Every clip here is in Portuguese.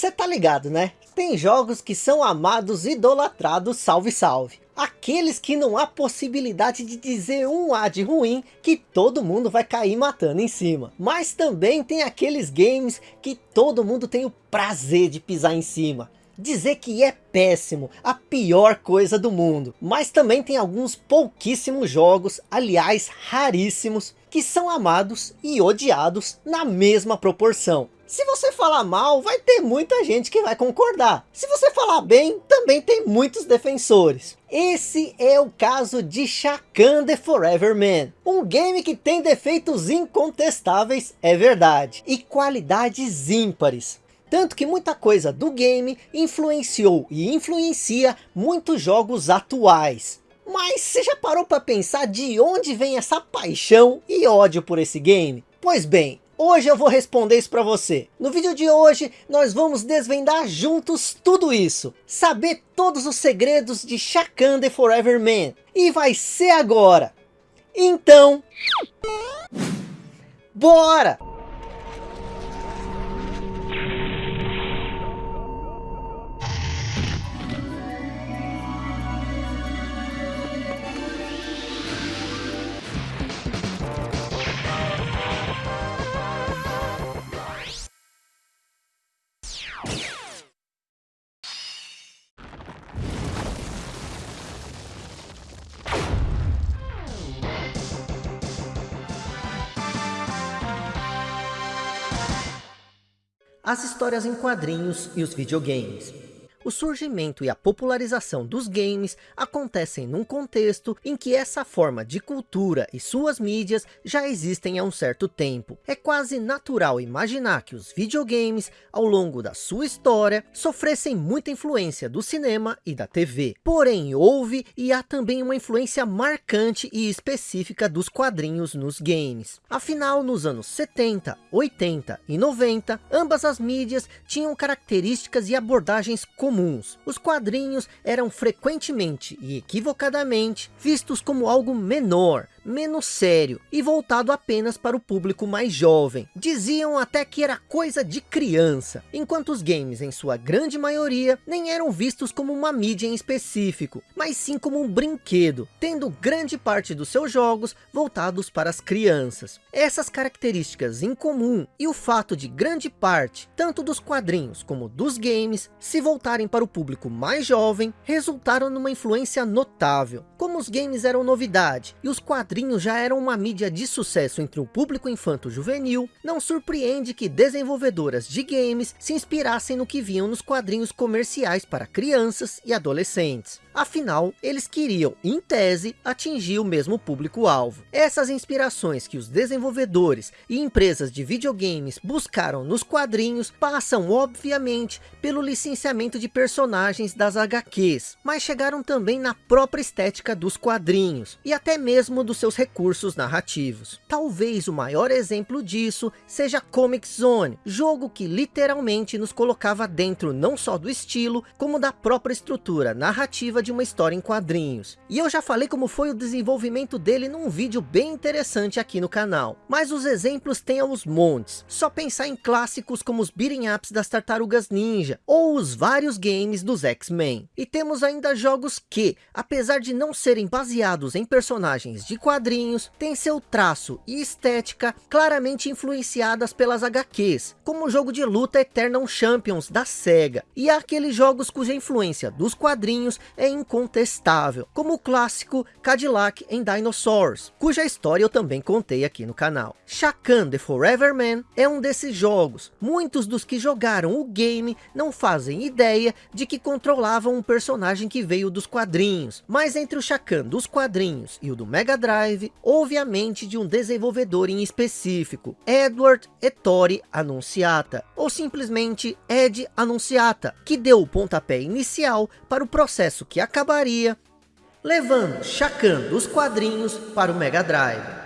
Você tá ligado, né? Tem jogos que são amados, idolatrados, salve salve. Aqueles que não há possibilidade de dizer um A de ruim, que todo mundo vai cair matando em cima. Mas também tem aqueles games que todo mundo tem o prazer de pisar em cima dizer que é péssimo, a pior coisa do mundo. Mas também tem alguns pouquíssimos jogos, aliás raríssimos, que são amados e odiados na mesma proporção. Se você falar mal, vai ter muita gente que vai concordar. Se você falar bem, também tem muitos defensores. Esse é o caso de Shakan The Forever Man. Um game que tem defeitos incontestáveis, é verdade. E qualidades ímpares. Tanto que muita coisa do game influenciou e influencia muitos jogos atuais. Mas você já parou para pensar de onde vem essa paixão e ódio por esse game? Pois bem, hoje eu vou responder isso para você. No vídeo de hoje, nós vamos desvendar juntos tudo isso. Saber todos os segredos de Shakan The Forever Man. E vai ser agora. Então... Bora! As histórias em quadrinhos e os videogames. O surgimento e a popularização dos games acontecem num contexto em que essa forma de cultura e suas mídias já existem há um certo tempo. É quase natural imaginar que os videogames, ao longo da sua história, sofressem muita influência do cinema e da TV. Porém, houve e há também uma influência marcante e específica dos quadrinhos nos games. Afinal, nos anos 70, 80 e 90, ambas as mídias tinham características e abordagens comuns. Os quadrinhos eram frequentemente e equivocadamente vistos como algo menor, menos sério e voltado apenas para o público mais jovem. Diziam até que era coisa de criança, enquanto os games em sua grande maioria nem eram vistos como uma mídia em específico, mas sim como um brinquedo, tendo grande parte dos seus jogos voltados para as crianças. Essas características em comum e o fato de grande parte, tanto dos quadrinhos como dos games, se voltarem para o público mais jovem, resultaram numa influência notável. Como os games eram novidade e os quadrinhos quadrinhos já eram uma mídia de sucesso entre o público infanto-juvenil, não surpreende que desenvolvedoras de games se inspirassem no que viam nos quadrinhos comerciais para crianças e adolescentes. Afinal, eles queriam, em tese, atingir o mesmo público-alvo. Essas inspirações que os desenvolvedores e empresas de videogames buscaram nos quadrinhos passam, obviamente, pelo licenciamento de personagens das HQs, mas chegaram também na própria estética dos quadrinhos, e até mesmo dos seus recursos narrativos. Talvez o maior exemplo disso seja Comic Zone, jogo que literalmente nos colocava dentro não só do estilo, como da própria estrutura narrativa de uma história em quadrinhos. E eu já falei como foi o desenvolvimento dele num vídeo bem interessante aqui no canal. Mas os exemplos têm aos montes. Só pensar em clássicos como os beating ups das Tartarugas Ninja, ou os vários games dos X-Men. E temos ainda jogos que, apesar de não serem baseados em personagens de quadrinhos, têm seu traço e estética claramente influenciadas pelas HQs, como o jogo de luta Eternal Champions da SEGA, e aqueles jogos cuja influência dos quadrinhos é incontestável, como o clássico Cadillac em Dinosaurs, cuja história eu também contei aqui no canal. Shakan The Forever Man é um desses jogos. Muitos dos que jogaram o game não fazem ideia de que controlavam um personagem que veio dos quadrinhos, mas entre o Shakan dos quadrinhos e o do Mega Drive, houve a mente de um desenvolvedor em específico, Edward Ettore Annunziata, ou simplesmente Ed Annunziata, que deu o pontapé inicial para o processo que acabaria levando Shakan dos quadrinhos para o Mega Drive.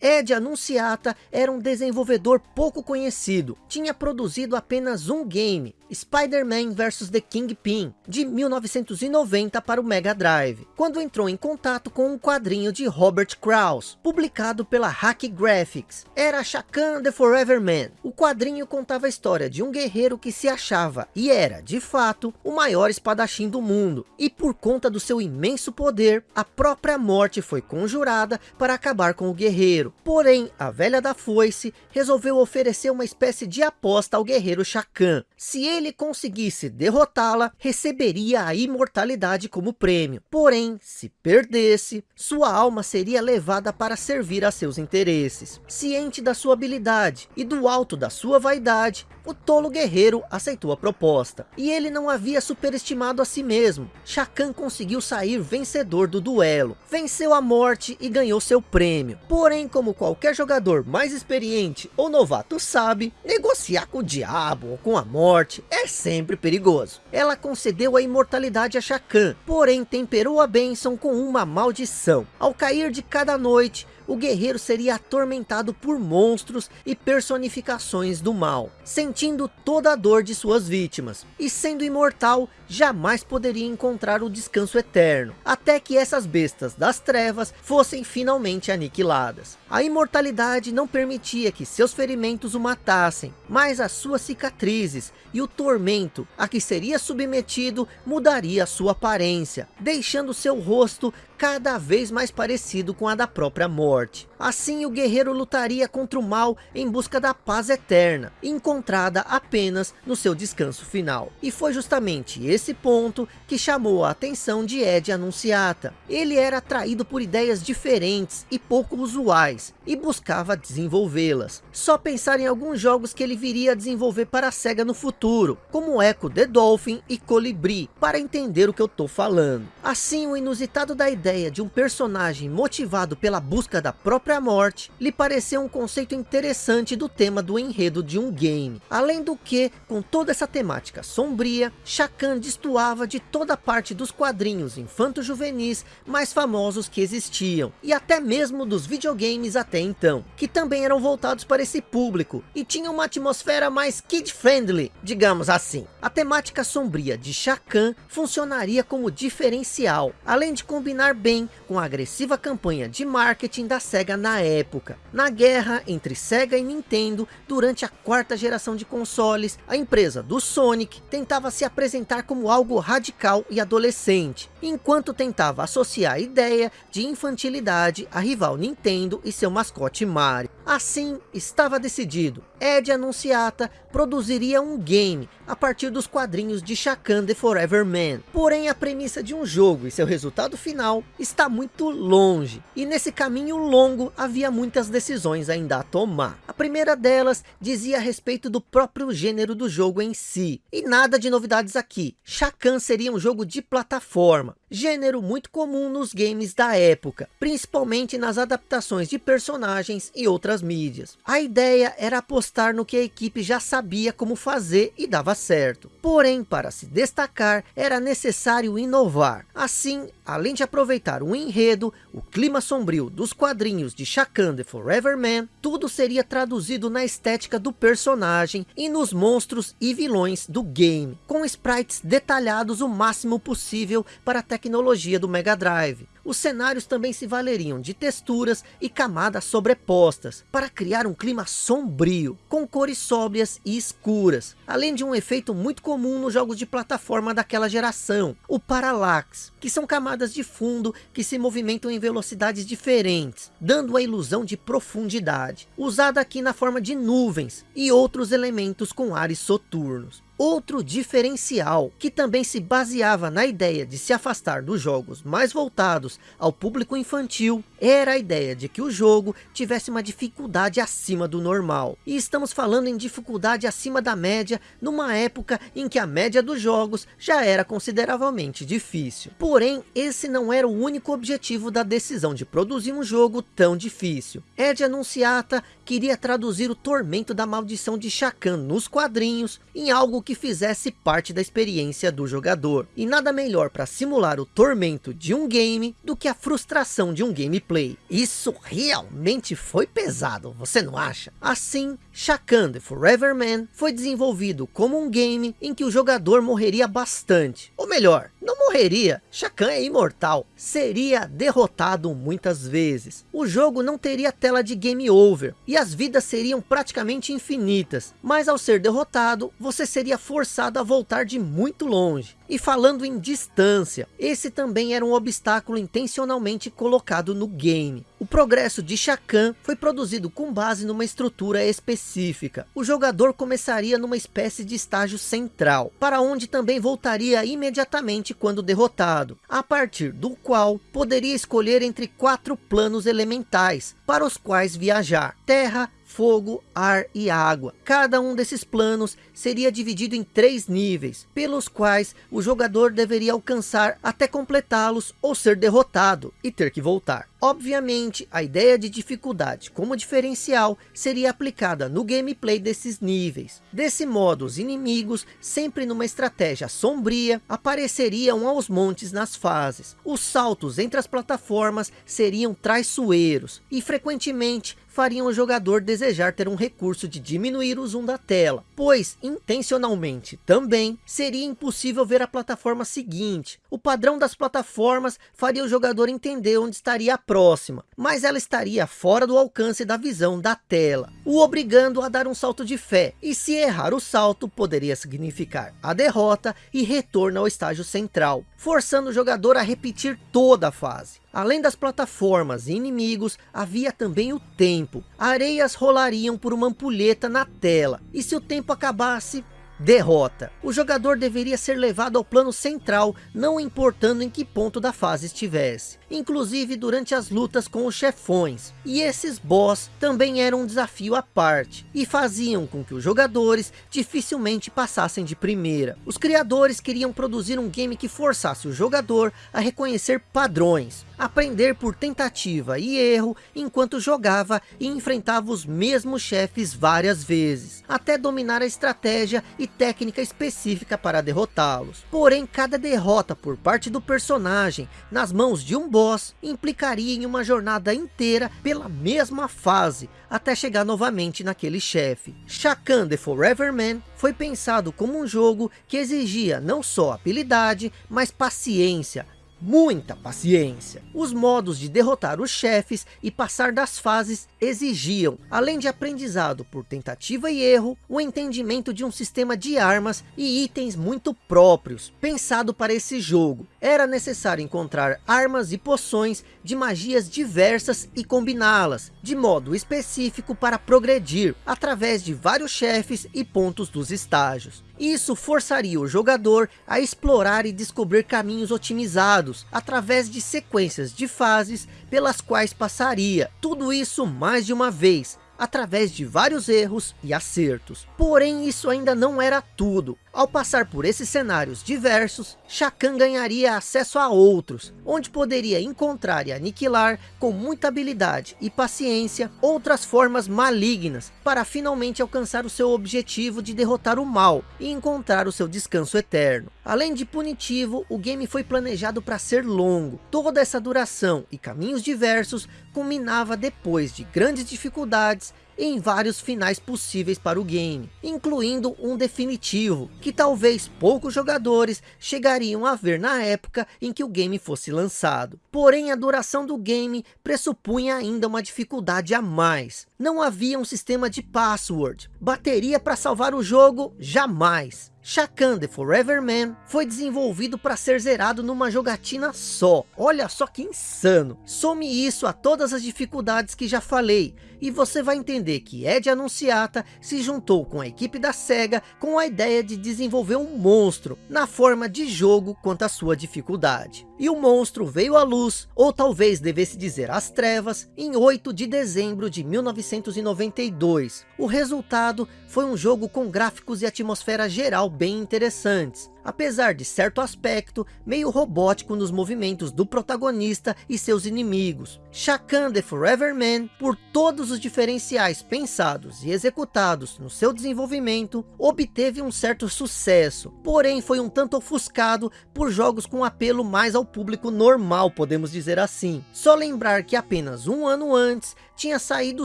Ed Anunciata era um desenvolvedor pouco conhecido. Tinha produzido apenas um game, Spider-Man vs The Kingpin, de 1990 para o Mega Drive, quando entrou em contato com um quadrinho de Robert Krauss, publicado pela Hack Graphics. Era Shakan the Forever Man. O quadrinho contava a história de um guerreiro que se achava, e era, de fato, o maior espadachim do mundo, e por conta do seu imenso poder, a própria morte foi conjurada para acabar com o guerreiro. Porém, a velha da foice resolveu oferecer uma espécie de aposta ao guerreiro Shakan. Se ele conseguisse derrotá-la, receberia a imortalidade como prêmio. Porém, se perdesse, sua alma seria levada para servir a seus interesses. Ciente da sua habilidade e do alto da sua vaidade, o tolo guerreiro aceitou a proposta. E ele não havia superestimado a si mesmo. Shakan conseguiu sair vencedor do duelo. Venceu a morte e ganhou seu prêmio. Porém, como qualquer jogador mais experiente ou novato sabe, negociar com o diabo ou com a morte é sempre perigoso. Ela concedeu a imortalidade a Shakan, porém temperou a bênção com uma maldição. Ao cair de cada noite, o guerreiro seria atormentado por monstros e personificações do mal, sentindo toda a dor de suas vítimas, e sendo imortal, jamais poderia encontrar o descanso eterno, até que essas bestas das trevas fossem finalmente aniquiladas. A imortalidade não permitia que seus ferimentos o matassem, mas as suas cicatrizes e o tormento a que seria submetido mudaria sua aparência, deixando seu rosto cada vez mais parecido com a da própria morte. Assim o guerreiro lutaria contra o mal em busca da paz eterna, encontrada apenas no seu descanso final. E foi justamente esse ponto que chamou a atenção de Ed Anunciata. Ele era atraído por ideias diferentes e pouco usuais, e buscava desenvolvê-las. Só pensar em alguns jogos que ele viria a desenvolver para a SEGA no futuro, como Echo the Dolphin e Colibri, para entender o que eu estou falando. Assim, o inusitado da ideia de um personagem motivado pela busca da própria morte, lhe pareceu um conceito interessante do tema do enredo de um game. Além do que, com toda essa temática sombria, Shakan destoava de toda parte dos quadrinhos infanto-juvenis mais famosos que existiam, e até mesmo dos videogames até então, que também eram voltados para esse público, e tinham uma atmosfera mais kid-friendly, digamos assim. A temática sombria de Shakan funcionaria como diferencial, além de combinar bem com a agressiva campanha de marketing da SEGA na época. Na guerra entre SEGA e Nintendo, durante a quarta geração de consoles, a empresa do Sonic tentava se apresentar como algo radical e adolescente, enquanto tentava associar a ideia de infantilidade à rival Nintendo e seu mascote Mario. Assim, estava decidido, Ed Anunciata produziria um game a partir dos quadrinhos de Shakan the Forever Man. Porém, a premissa de um jogo e seu resultado final está muito longe. E nesse caminho longo havia muitas decisões ainda a tomar. A primeira delas dizia a respeito do próprio gênero do jogo em si. E nada de novidades aqui. Shakan seria um jogo de plataforma. Gênero muito comum nos games da época. Principalmente nas adaptações de personagens e outras mídias. A ideia era apostar no que a equipe já sabia como fazer e dava certo. Porém, para se destacar, era necessário inovar. Assim, além de aproveitar o enredo, o clima sombrio dos quadrinhos de Shakan the Forever Man, tudo seria traduzido na estética do personagem e nos monstros e vilões do game, com sprites detalhados o máximo possível para a tecnologia do Mega Drive. Os cenários também se valeriam de texturas e camadas sobrepostas, para criar um clima sombrio, com cores sóbrias e escuras, além de um efeito muito comum nos jogos de plataforma daquela geração, o parallax, que são camadas de fundo que se movimentam em velocidades diferentes, dando a ilusão de profundidade, usada aqui na forma de nuvens e outros elementos com ares soturnos. Outro diferencial, que também se baseava na ideia de se afastar dos jogos mais voltados ao público infantil, era a ideia de que o jogo tivesse uma dificuldade acima do normal. E estamos falando em dificuldade acima da média, numa época em que a média dos jogos já era consideravelmente difícil. Porém, esse não era o único objetivo da decisão de produzir um jogo tão difícil. Ed Anunciata queria traduzir o tormento da maldição de Shakan nos quadrinhos em algo que fizesse parte da experiência do jogador. E nada melhor para simular o tormento de um game do que a frustração de um gameplay. Isso realmente foi pesado, você não acha? Assim, Shakan The Forever Man foi desenvolvido como um game em que o jogador morreria bastante. Ou melhor, não morreria, Shakan é imortal, seria derrotado muitas vezes. O jogo não teria tela de game over, e as vidas seriam praticamente infinitas, mas ao ser derrotado, você seria forçado a voltar de muito longe. E falando em distância, esse também era um obstáculo intencionalmente colocado no game. O progresso de Shakan foi produzido com base numa estrutura específica. O jogador começaria numa espécie de estágio central, para onde também voltaria imediatamente quando derrotado, a partir do qual poderia escolher entre quatro planos elementais, para os quais viajar. Terra, fogo, ar e água. Cada um desses planos seria dividido em três níveis, pelos quais o jogador deveria alcançar até completá-los ou ser derrotado e ter que voltar. Obviamente, a ideia de dificuldade como diferencial seria aplicada no gameplay desses níveis. Desse modo, os inimigos, sempre numa estratégia sombria, apareceriam aos montes nas fases. Os saltos entre as plataformas seriam traiçoeiros e frequentemente fariam o jogador desejar ter um recurso de diminuir o zoom da tela, pois intencionalmente também seria impossível ver a plataforma seguinte. O padrão das plataformas faria o jogador entender onde estaria a próxima, mas ela estaria fora do alcance da visão da tela, o obrigando a dar um salto de fé, e se errar o salto poderia significar a derrota e retorno ao estágio central, forçando o jogador a repetir toda a fase. Além das plataformas e inimigos, havia também o tempo. Areias rolariam por uma ampulheta na tela, e se o tempo acabasse, derrota. O jogador deveria ser levado ao plano central, não importando em que ponto da fase estivesse. Inclusive durante as lutas com os chefões. E esses boss também eram um desafio à parte. E faziam com que os jogadores dificilmente passassem de primeira. Os criadores queriam produzir um game que forçasse o jogador a reconhecer padrões aprender por tentativa e erro enquanto jogava e enfrentava os mesmos chefes várias vezes, até dominar a estratégia e técnica específica para derrotá-los. Porém, cada derrota por parte do personagem nas mãos de um boss implicaria em uma jornada inteira pela mesma fase, até chegar novamente naquele chefe. Shakan The Forever Man foi pensado como um jogo que exigia não só habilidade, mas paciência, muita paciência. Os modos de derrotar os chefes e passar das fases exigiam, além de aprendizado por tentativa e erro, o entendimento de um sistema de armas e itens muito próprios, pensado para esse jogo. Era necessário encontrar armas e poções de magias diversas e combiná-las, de modo específico para progredir, através de vários chefes e pontos dos estágios. Isso forçaria o jogador a explorar e descobrir caminhos otimizados, através de sequências de fases pelas quais passaria. Tudo isso mais de uma vez, através de vários erros e acertos. Porém, isso ainda não era tudo. Ao passar por esses cenários diversos, Shakan ganharia acesso a outros, onde poderia encontrar e aniquilar com muita habilidade e paciência outras formas malignas, para finalmente alcançar o seu objetivo de derrotar o mal e encontrar o seu descanso eterno. Além de punitivo, o game foi planejado para ser longo. Toda essa duração e caminhos diversos culminava depois de grandes dificuldades em vários finais possíveis para o game, incluindo um definitivo, que talvez poucos jogadores chegariam a ver na época em que o game fosse lançado. Porém, a duração do game pressupunha ainda uma dificuldade a mais. Não havia um sistema de password, bateria para salvar o jogo, jamais. Shakan The Forever Man foi desenvolvido para ser zerado numa jogatina só. Olha só que insano. Some isso a todas as dificuldades que já falei. E você vai entender que Ed Anunciata se juntou com a equipe da SEGA com a ideia de desenvolver um monstro na forma de jogo quanto à sua dificuldade. E o monstro veio à luz, ou talvez devesse dizer às trevas, em 8 de dezembro de 1992. O resultado foi um jogo com gráficos e atmosfera geral bem interessantes, apesar de certo aspecto meio robótico nos movimentos do protagonista e seus inimigos. Shakan The Forever Man, por todos os diferenciais pensados e executados no seu desenvolvimento, obteve um certo sucesso, porém foi um tanto ofuscado por jogos com apelo mais ao público normal, podemos dizer assim. Só lembrar que apenas um ano antes, tinha saído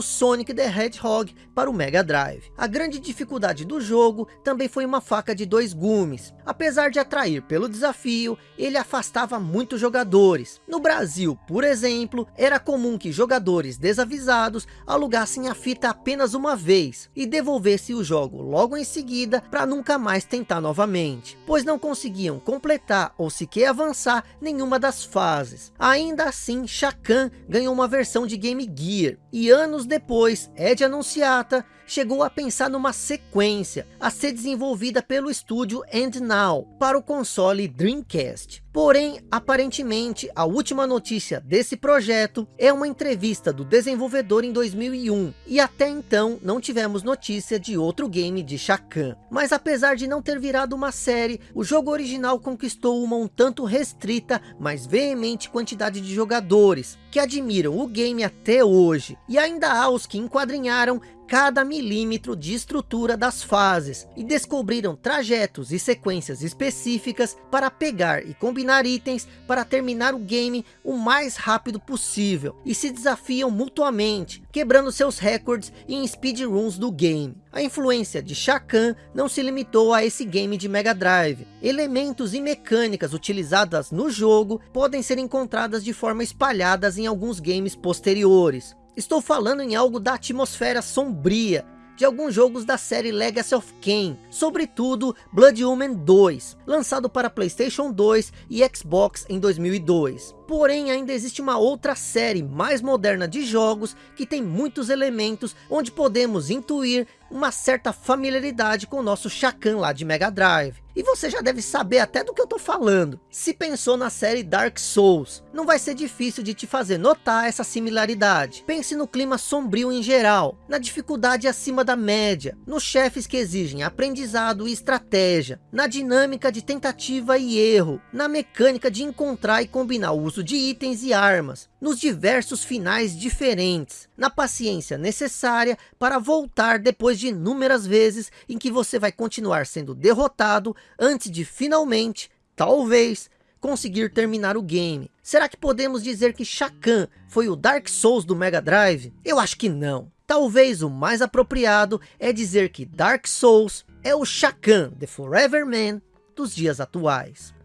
Sonic the Hedgehog para o Mega Drive. A grande dificuldade do jogo também foi uma faca de dois gumes. Apesar de atrair pelo desafio, ele afastava muitos jogadores. No Brasil, por exemplo, era comum que jogadores desavisados alugassem a fita apenas uma vez e devolvessem o jogo logo em seguida para nunca mais tentar novamente, pois não conseguiam completar ou sequer avançar nenhuma das fases. Ainda assim, Shakan ganhou uma versão de Game Gear, e anos depois, Ed Anunciata chegou a pensar numa sequência a ser desenvolvida pelo estúdio And Now para o console Dreamcast. Porém, aparentemente, a última notícia desse projeto é uma entrevista do desenvolvedor em 2001, e até então não tivemos notícia de outro game de Shakan. Mas apesar de não ter virado uma série, o jogo original conquistou uma um tanto restrita, mas veemente quantidade de jogadores, que admiram o game até hoje, e ainda há os que enquadrinharam cada milímetro de estrutura das fases e descobriram trajetos e sequências específicas para pegar e combinar itens para terminar o game o mais rápido possível e se desafiam mutuamente, quebrando seus recordes em speedruns do game. A influência de Shakan não se limitou a esse game de Mega Drive. Elementos e mecânicas utilizadas no jogo podem ser encontradas de forma espalhadas em alguns games posteriores. Estou falando em algo da atmosfera sombria de alguns jogos da série Legacy of Kain, sobretudo Blood Omen 2, lançado para Playstation 2 e Xbox em 2002. Porém, ainda existe uma outra série mais moderna de jogos que tem muitos elementos onde podemos intuir uma certa familiaridade com o nosso Shakan lá de Mega Drive. E você já deve saber até do que eu tô falando. Se pensou na série Dark Souls, não vai ser difícil de te fazer notar essa similaridade. Pense no clima sombrio em geral, na dificuldade acima da média, nos chefes que exigem aprendizado e estratégia, na dinâmica de tentativa e erro, na mecânica de encontrar e combinar o uso de itens e armas, nos diversos finais diferentes, na paciência necessária para voltar depois de inúmeras vezes em que você vai continuar sendo derrotado antes de finalmente, talvez, conseguir terminar o game. Será que podemos dizer que Shakan foi o Dark Souls do Mega Drive? Eu acho que não. Talvez o mais apropriado é dizer que Dark Souls é o Shakan, The Forever Man, dos dias atuais.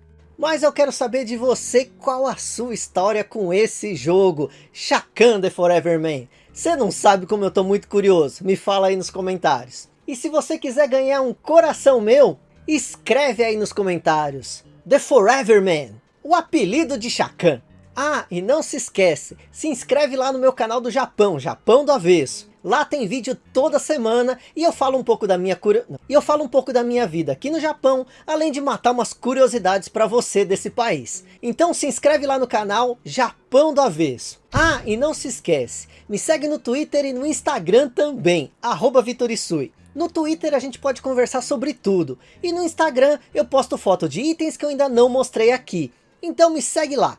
Mas eu quero saber de você qual a sua história com esse jogo, Shakan The Forever Man. Você não sabe como eu tô muito curioso? Me fala aí nos comentários. E se você quiser ganhar um coração meu, escreve aí nos comentários. The Forever Man, o apelido de Shakan. Ah, e não se esquece, se inscreve lá no meu canal do Japão, Japão do Avesso. Lá tem vídeo toda semana e eu falo um pouco da minha curio... e eu falo um pouco da minha vida aqui no Japão, além de matar umas curiosidades para você desse país. Então se inscreve lá no canal Japão do Avesso. Ah, e não se esquece, me segue no Twitter e no Instagram também, Vitorisui. No Twitter a gente pode conversar sobre tudo. E no Instagram eu posto foto de itens que eu ainda não mostrei aqui. Então me segue lá,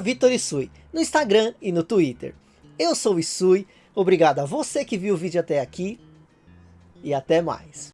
Vitorisui, no Instagram e no Twitter. Eu sou o Isui, Obrigado a você que viu o vídeo até aqui. E até mais.